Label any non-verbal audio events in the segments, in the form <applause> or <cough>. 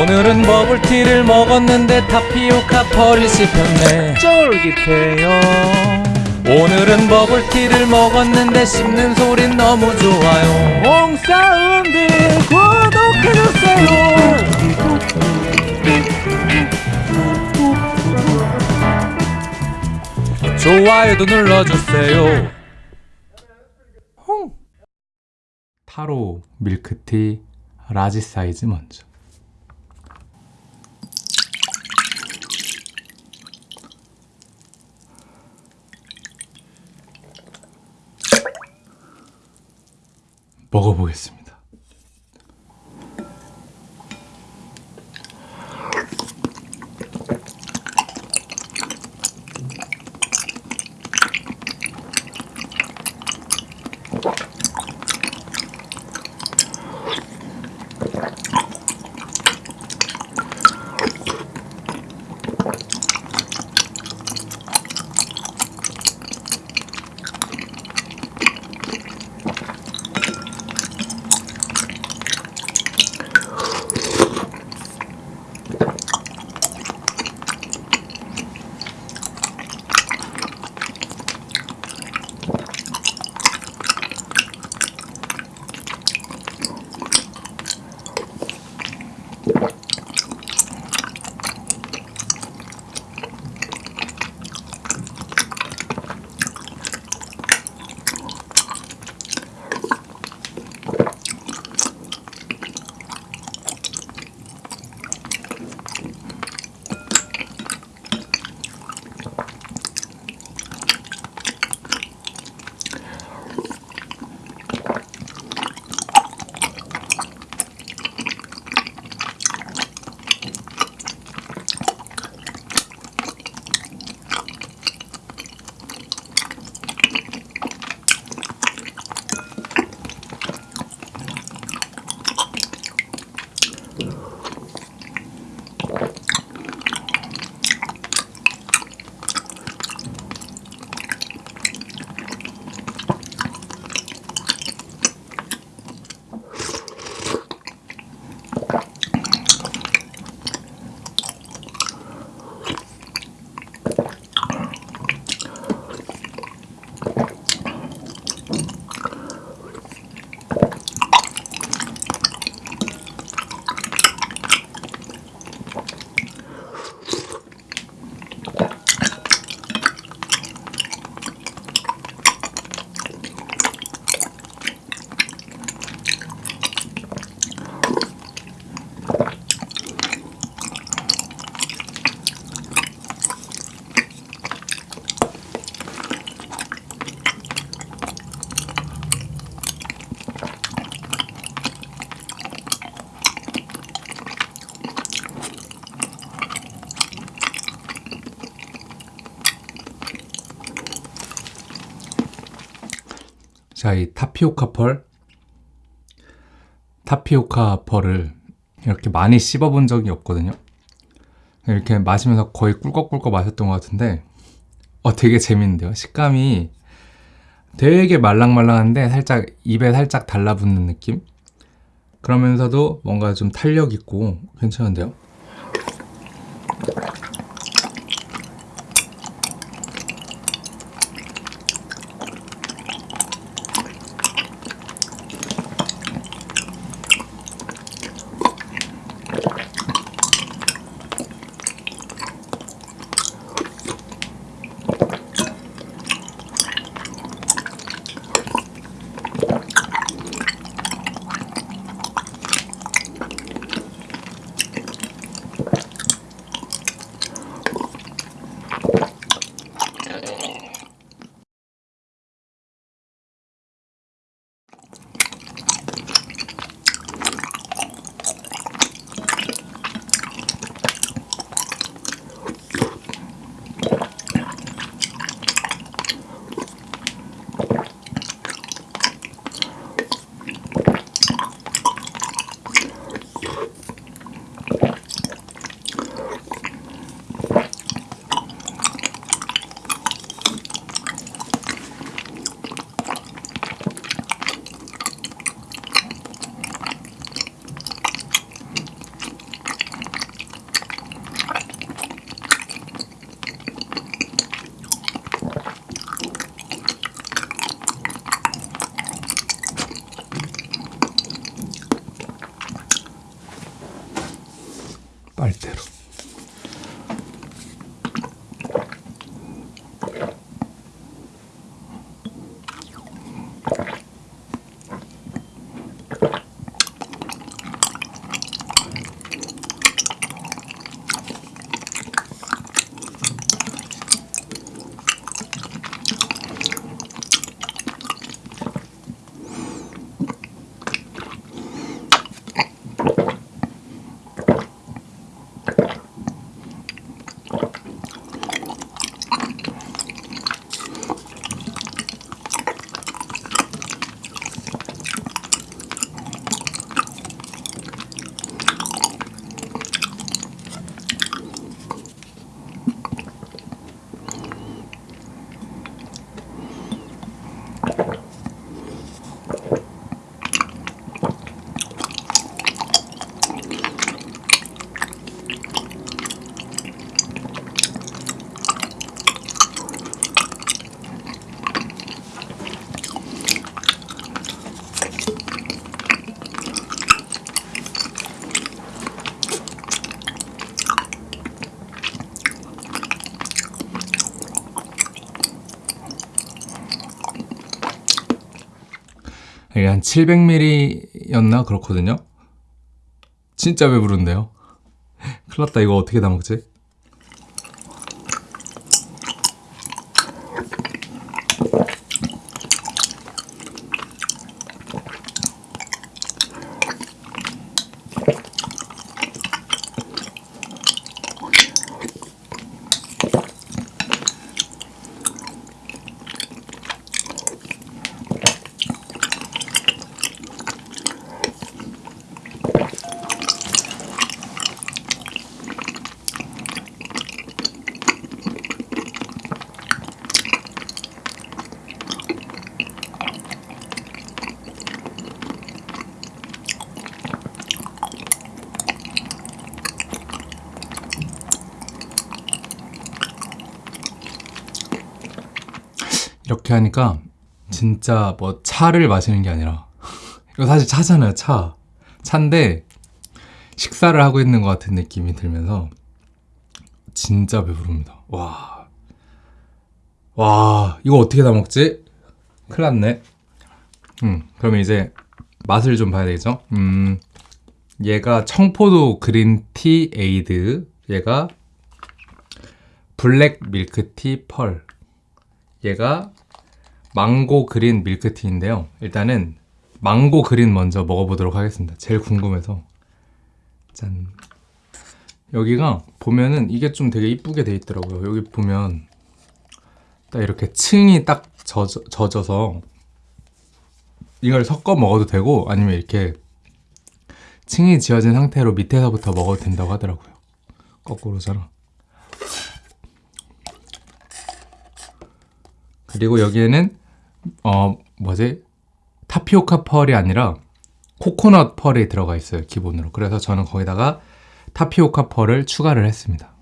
오늘은 버블티를 먹었는데 타피오카 pearl이 씹혔네. 쫄깃해요. 오늘은 버블티를 먹었는데 씹는 소린 너무 좋아요. 몽사운드 구독해주세요. 좋아요도 눌러주세요. 타로 밀크티 라지 사이즈 먼저 먹어보겠습니다. 자, 이 타피오카 펄. 타피오카 펄을 이렇게 많이 씹어본 적이 없거든요. 이렇게 마시면서 거의 꿀꺽꿀꺽 마셨던 것 같은데, 어, 되게 재밌는데요. 식감이 되게 말랑말랑한데 살짝 입에 살짝 달라붙는 느낌? 그러면서도 뭔가 좀 탄력 있고 괜찮은데요? はい。 이게 한 700ml였나 그렇거든요. 진짜 배부른데요. <laughs> 큰일 났다 이거 어떻게 다 먹지? 이렇게 하니까 진짜 뭐 차를 마시는 게 아니라 <laughs> 이거 사실 차잖아요 차 차인데 식사를 하고 있는 것 같은 느낌이 들면서 진짜 배부릅니다 와, 와 이거 어떻게 다 먹지? 큰일 났네 음 그러면 이제 맛을 좀 봐야 되겠죠? 음 얘가 청포도 그린티 에이드 얘가 블랙 밀크티 펄 얘가 망고 그린 밀크티인데요. 일단은 망고 그린 먼저 먹어보도록 하겠습니다. 제일 궁금해서. 짠. 여기가 보면은 이게 좀 되게 이쁘게 돼 있더라고요. 여기 보면 딱 이렇게 층이 딱 젖어, 젖어서 이걸 섞어 먹어도 되고 아니면 이렇게 층이 지어진 상태로 밑에서부터 먹어도 된다고 하더라고요. 거꾸로잖아. 그리고 여기에는 어 뭐지? 타피오카 펄이 아니라 코코넛 펄이 들어가 있어요 기본으로. 그래서 저는 거기다가 타피오카 펄을 추가를 했습니다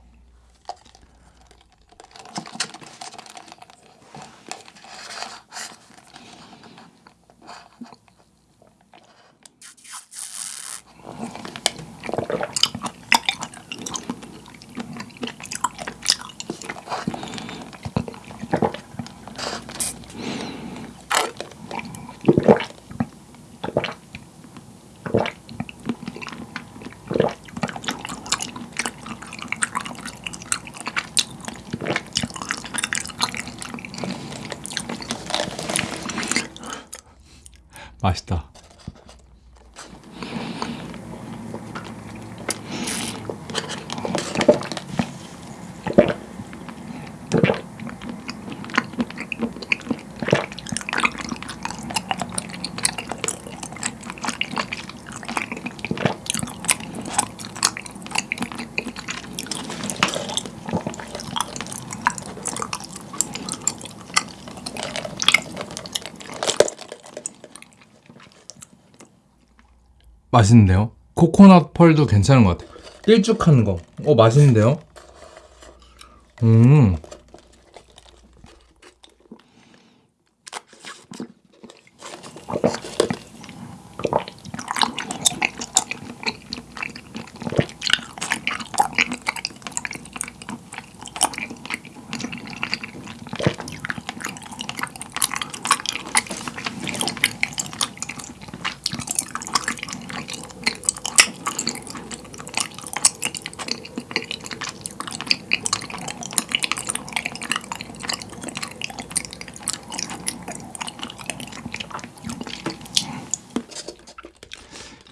맛있다 맛있는데요? 코코넛 펄도 괜찮은 것 같아요. 일쭉한 거. 어, 맛있는데요? 음.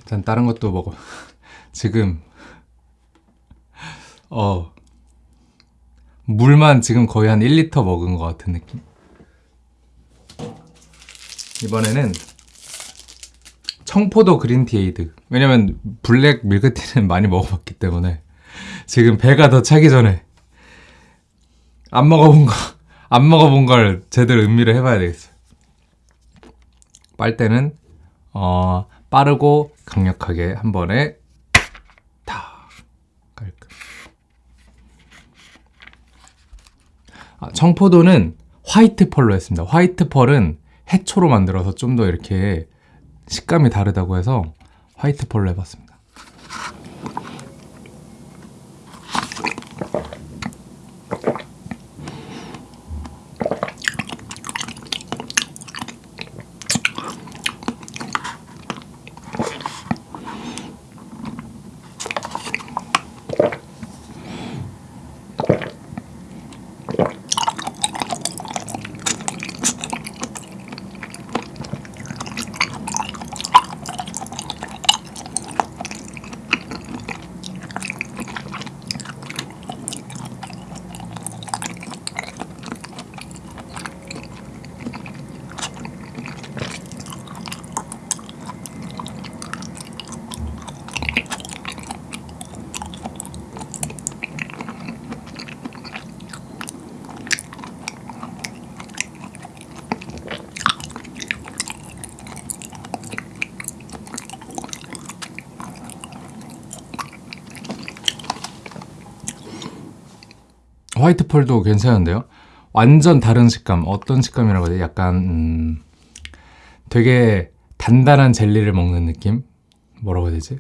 일단 다른 것도 먹어. <laughs> 지금 어 물만 지금 거의 한 1리터 먹은 것 같은 느낌. 이번에는 청포도 green tea ade. 왜냐면 블랙 밀크티는 <laughs> 많이 먹어봤기 때문에 지금 배가 더 차기 전에 안 먹어본 거, <laughs> 안 먹어본 걸 제대로 음미를 해봐야 되겠어요. 빨대는 어, 빠르고 강력하게 한 번에 다 깔끔. 아, 청포도는 화이트 펄로 했습니다. 화이트 펄은 해초로 만들어서 좀 더 이렇게 식감이 다르다고 해서 화이트 펄로 해봤습니다. 화이트 펄도 괜찮은데요? 완전 다른 식감. 어떤 식감이라고 해야 돼? 약간 음, 되게 단단한 젤리를 먹는 느낌? 뭐라고 해야 되지?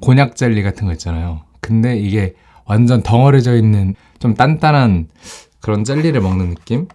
곤약 젤리 같은 거 있잖아요. 근데 이게 완전 덩어려져 있는 좀 단단한 그런 젤리를 먹는 느낌?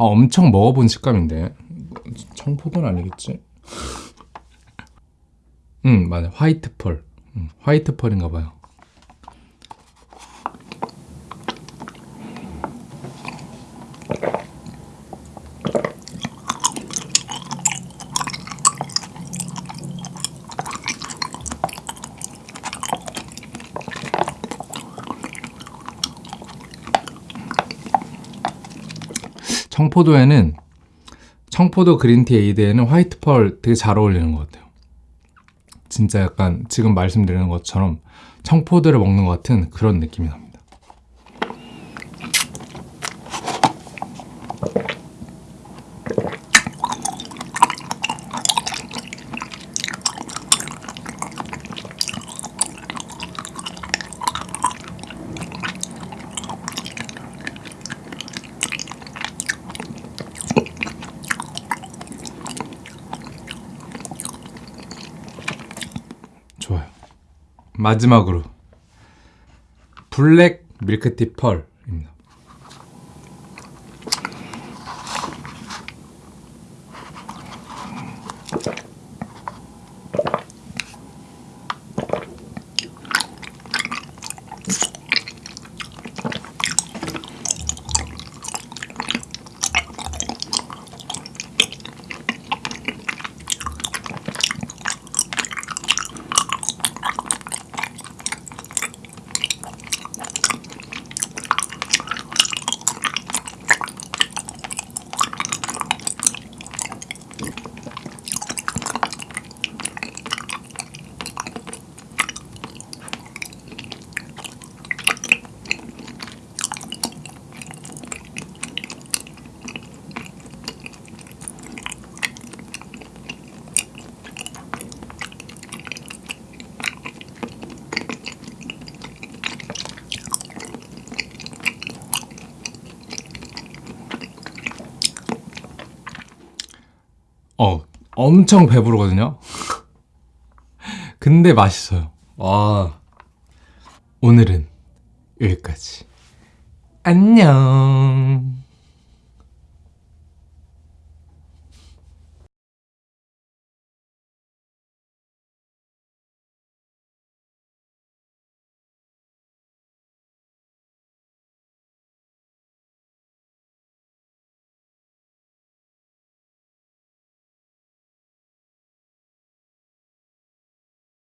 아, 엄청 먹어본 식감인데. 청포도는 아니겠지? <laughs> 응 맞아. 화이트 펄. 응, 화이트 펄인가 봐요 청포도에는 청포도 그린티 에이드에는 화이트 펄 되게 잘 어울리는 것 같아요. 진짜 약간 지금 말씀드리는 것처럼 청포도를 먹는 것 같은 그런 느낌이 납니다. 좋아요. 마지막으로 블랙 밀크티 펄 엄청 배부르거든요. 근데 맛있어요. 와. 오늘은 여기까지. 안녕.